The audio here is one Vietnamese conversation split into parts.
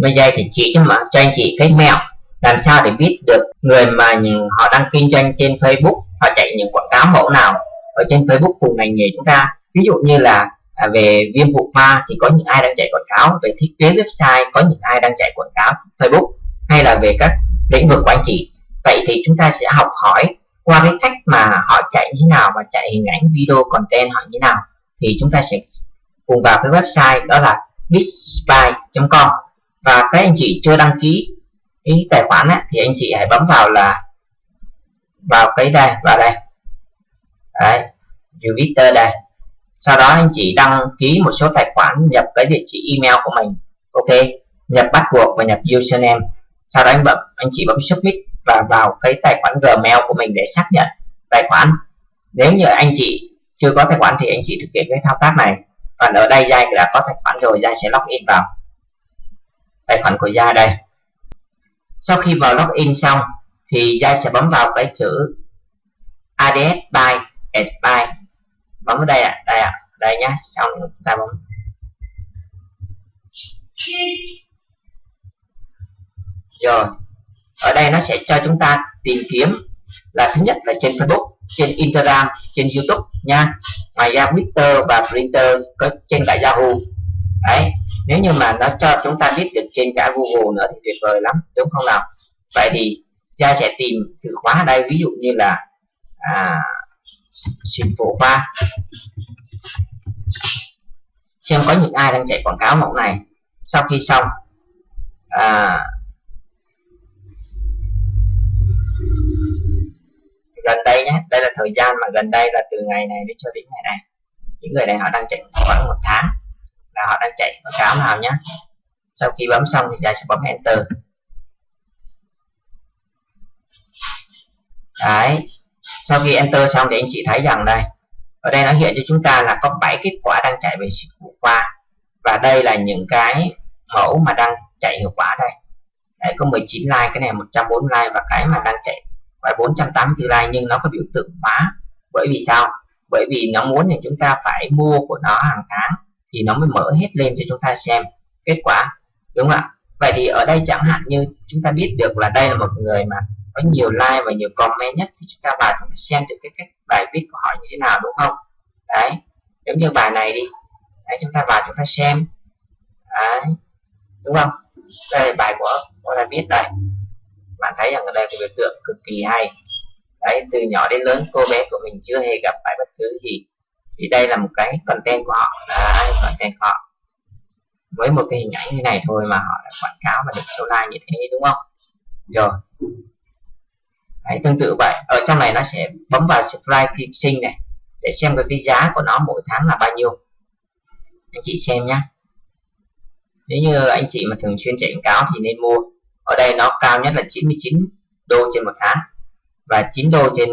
bây giờ thì chỉ cho mà cho anh chị cái mẹo làm sao để biết được người mà họ đang kinh doanh trên Facebook họ chạy những quảng cáo mẫu nào ở trên Facebook cùng ngành nghề chúng ta. Ví dụ như là à, về viêm vụ ma thì có những ai đang chạy quảng cáo về thiết kế website có những ai đang chạy quảng cáo Facebook hay là về các lĩnh vực của anh chị. Vậy thì chúng ta sẽ học hỏi qua cái cách mà họ chạy như thế nào và chạy hình ảnh video content họ như thế nào. Thì chúng ta sẽ cùng vào cái website đó là bigspy.com và các anh chị chưa đăng ký cái tài khoản ấy, thì anh chị hãy bấm vào là vào cái đây vào đây. Đấy Jupiter đây. Sau đó anh chị đăng ký một số tài khoản nhập cái địa chỉ email của mình. Ok nhập bắt buộc và nhập username. Sau đó anh bấm anh chị bấm submit và vào cái tài khoản gmail của mình để xác nhận tài khoản. Nếu như anh chị chưa có tài khoản thì anh chị thực hiện cái thao tác này. Còn ở đây Giai đã có tài khoản rồi Giai sẽ login vào tài khoản của gia đây. Sau khi vào login xong thì gia sẽ bấm vào cái chữ ADS by as bấm vào đây ạ à, đây ạ à, đây nhá xong chúng ta bấm. Rồi ở đây nó sẽ cho chúng ta tìm kiếm là thứ nhất là trên Facebook trên Instagram trên YouTube nha. Ngoài ra Twitter và Printer có trên cả Yahoo. Đấy nếu như mà nó cho chúng ta biết được trên cả Google nữa thì tuyệt vời lắm đúng không nào? Vậy thì ra sẽ tìm từ khóa ở đây ví dụ như là à, xịn phổ khoa xem có những ai đang chạy quảng cáo mẫu này. Sau khi xong à, gần đây nhé đây là thời gian mà gần đây là từ ngày này đến cho đến ngày này. Những người này họ đang chạy khoảng một tháng là họ đang chạy. Quảng cáo nào nhé sau khi bấm xong thì ta sẽ bấm enter. Đấy. Sau khi enter xong thì anh chị thấy rằng đây, ở đây nó hiện cho chúng ta là có 7 kết quả đang chạy về dịch vụ qua và đây là những cái mẫu mà đang chạy hiệu quả đây. Đấy, có 19 like, cái này 140 like và cái mà đang chạy phải 484 like, nhưng nó có biểu tượng hóa. Bởi vì sao? Bởi vì nó muốn thì chúng ta phải mua của nó hàng tháng thì nó mới mở hết lên cho chúng ta xem kết quả, đúng không ạ? Vậy thì ở đây chẳng hạn như chúng ta biết được là đây là một người mà có nhiều like và nhiều comment nhất, thì chúng ta vào chúng ta xem được cái cách bài viết của họ như thế nào, đúng không? Đấy, giống như bài này đi. Đấy, chúng ta vào chúng ta xem. Đấy, đúng không? Đây là bài của của ta viết đây. Bạn thấy rằng ở đây cái biểu tượng cực kỳ hay. Đấy, từ nhỏ đến lớn cô bé của mình chưa hề gặp phải bất cứ gì thì đây là một cái content của họ. Đấy content của họ. Với một cái hình ảnh như này thôi mà họ đã quảng cáo và được số like như thế đúng không? Rồi. Đấy, tương tự vậy. Ở trong này nó sẽ bấm vào subscribe sinh này để xem được cái giá của nó mỗi tháng là bao nhiêu. Anh chị xem nhé nếu như anh chị mà thường xuyên chạy quảng cáo thì nên mua. Ở đây nó cao nhất là 99 đô trên một tháng và 9 đô trên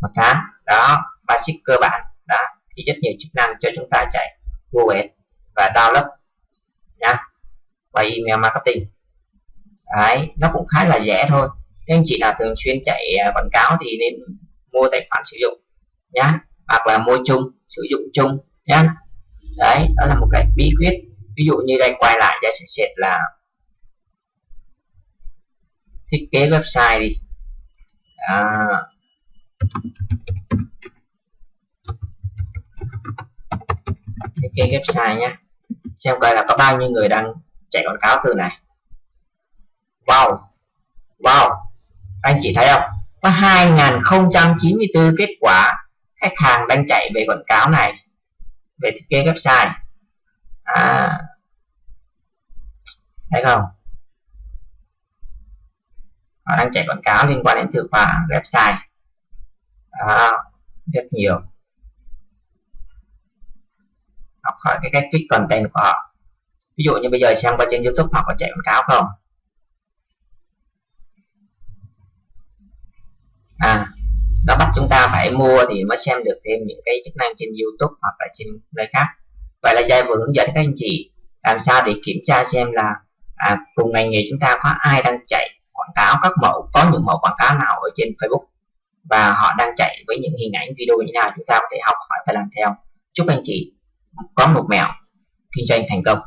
một tháng. Đó basic cơ bản. Đó, thì rất nhiều chức năng cho chúng ta chạy Google Ads và download nha và email marketing. Đấy, nó cũng khá là rẻ thôi. Nên chị nào thường xuyên chạy à, quảng cáo thì nên mua tài khoản sử dụng, nhá, hoặc là mua chung, sử dụng chung, nhá. Đấy, đó là một cái bí quyết. Ví dụ như đây, quay lại đây sẽ xét là thiết kế website đi. À. thiết kế website nhé xem coi là có bao nhiêu người đang chạy quảng cáo từ này. Wow. Wow. Anh chị thấy không? Có 2094 kết quả khách hàng đang chạy về quảng cáo này về thiết kế website. À. Thấy không? Họ đang chạy quảng cáo liên quan đến từ khóa website. À, rất nhiều. Khỏi cái cách viết content của họ. Ví dụ như bây giờ xem qua trên youtube họ có chạy quảng cáo không? À nó bắt chúng ta phải mua thì mới xem được thêm những cái chức năng trên youtube hoặc là trên nơi khác. Vậy là Jay vừa hướng dẫn các anh chị làm sao để kiểm tra xem là à, cùng ngành nghề chúng ta có ai đang chạy quảng cáo các mẫu có những mẫu quảng cáo nào ở trên Facebook và họ đang chạy với những hình ảnh video như nào chúng ta có thể học hỏi và làm theo. Chúc anh chị có một mẹo. Kinh doanh thành công.